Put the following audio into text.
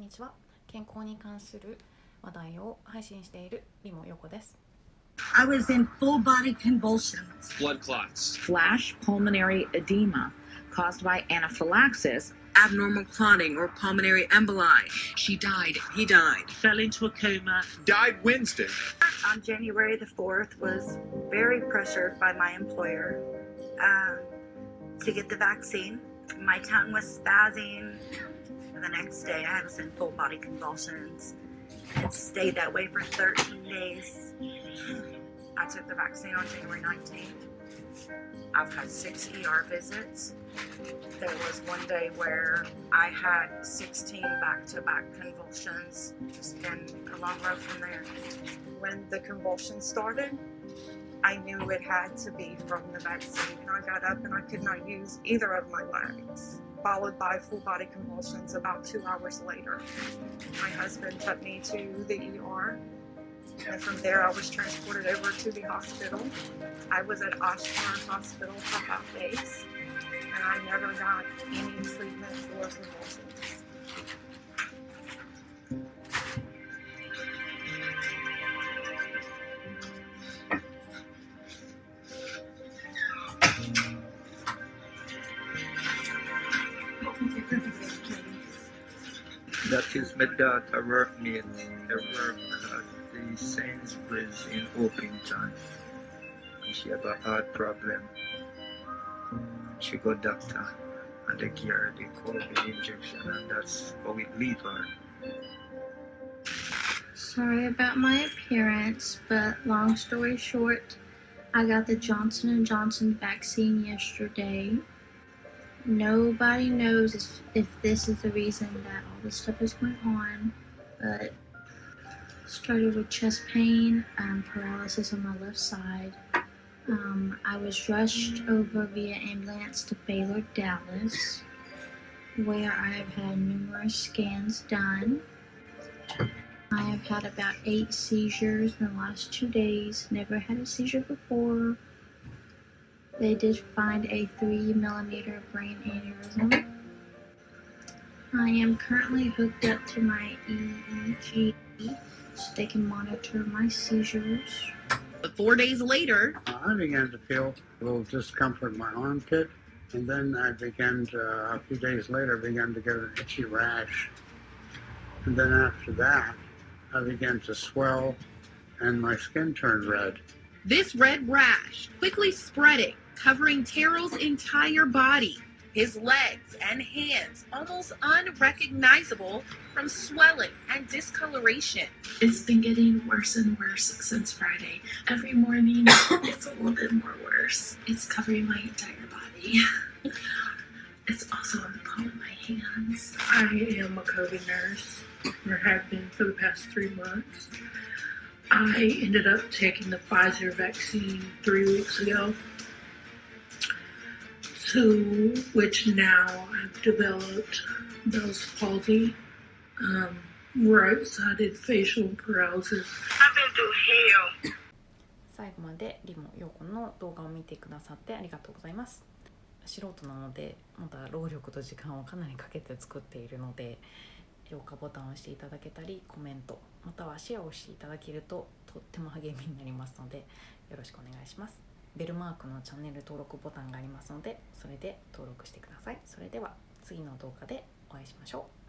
んにちは健康に関する話題を配信しているリモヨコです I was in full body convulsions. blood clots, flash pulmonary edema caused by anaphylaxis. abnormal clotting or pulmonary emboli. She died. He died. fell into a coma. died Wednesday. on January the 4th was very pressured by my employer um, to get the vaccine. My tongue was spazzing. The next day, I was in full body convulsions. It stayed that way for 13 days. I took the vaccine on January 19th. I've had six ER visits. There was one day where I had 16 back to back convulsions. Been a long road from there when the convulsions started, I knew it had to be from the vaccine. And I got up and I could not use either of my legs, followed by full body convulsions about two hours later. My husband took me to the ER. And from there, I was transported over to the hospital. I was at Oshkosh Hospital for half days, and I never got any treatment for convulsions. That is my daughter workmate. They work at the Sainsbury's in Orpington. She have a heart problem. She got doctor and they her the COVID injection and that's how it leave her. Sorry about my appearance, but long story short, I got the Johnson & Johnson vaccine yesterday. Nobody knows if, this is the reason that all this stuff is going on, but started with chest pain, and paralysis on my left side. Um, I was rushed over via ambulance to Baylor, Dallas, where I have had numerous scans done. I have had about eight seizures in the last two days. Never had a seizure before. They did find a three millimeter brain aneurysm. I am currently hooked up to my EEG so they can monitor my seizures. But four days later, I began to feel a little discomfort in my armpit, and then I began to, a few days later, began to get an itchy rash. And then after that, I began to swell, and my skin turned red. this red rash quickly spreading, covering Terrell's entire body. His legs and hands almost unrecognizable from swelling and discoloration. It's been getting worse and worse since Friday. Every morning, it's a little bit more worse. It's covering my entire body. It's also on the palm of my hands. I am a COVID nurse, or have been for the past three months. I ended up taking the Pfizer vaccine three weeks ago, to which now I've developed Bell's palsy, um, right-sided facial paralysis. I've been through hell. 最後までリモヨコの動画を見てくださってありがとうございます素人なのでまだ労力と時間をかなりかけて作っているので評価ボタンを押していただけたりコメントまたはシェアをしていただけるととっても励みになりますのでよろしくお願いしますベルマークのチャンネル登録ボタンがありますのでそれで登録してください。それでは次の動画でお会いしましょう。